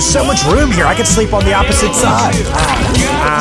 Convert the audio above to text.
there's so much room here. I could sleep on the opposite side. Ah. Ah.